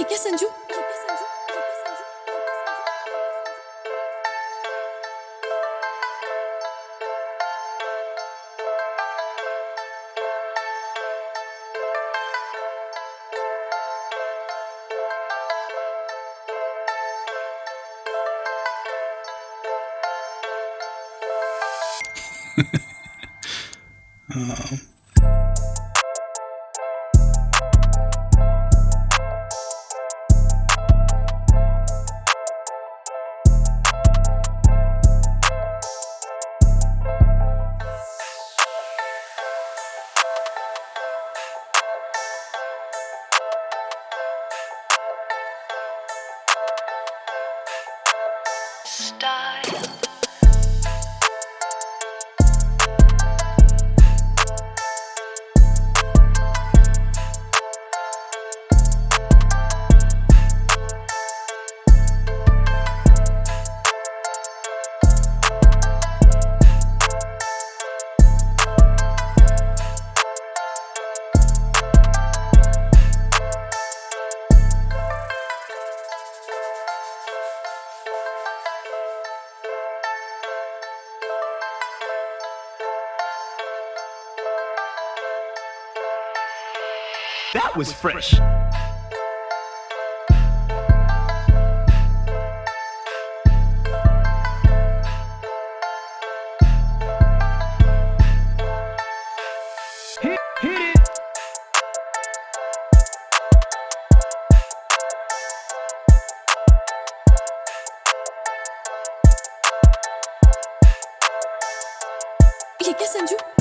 ये क्या Sanju style. That was fresh. Yes, and you.